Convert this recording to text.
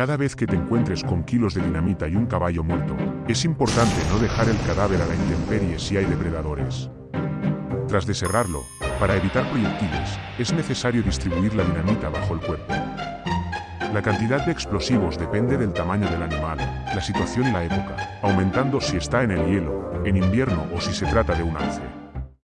Cada vez que te encuentres con kilos de dinamita y un caballo muerto, es importante no dejar el cadáver a la intemperie si hay depredadores. Tras deserrarlo, para evitar proyectiles, es necesario distribuir la dinamita bajo el cuerpo. La cantidad de explosivos depende del tamaño del animal, la situación y la época, aumentando si está en el hielo, en invierno o si se trata de un alce.